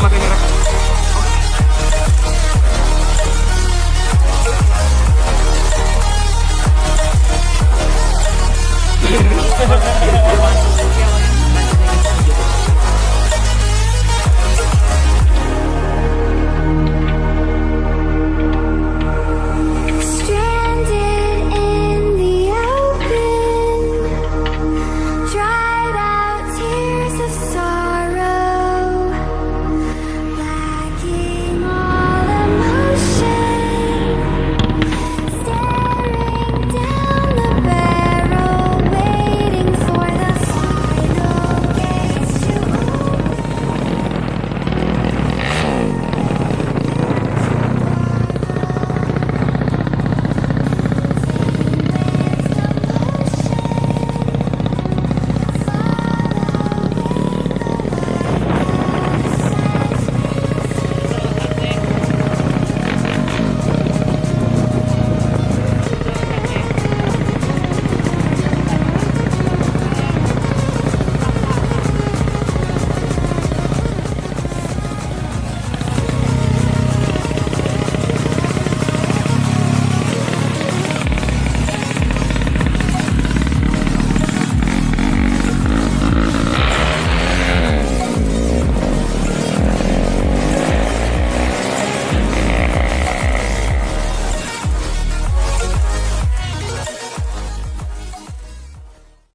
ma che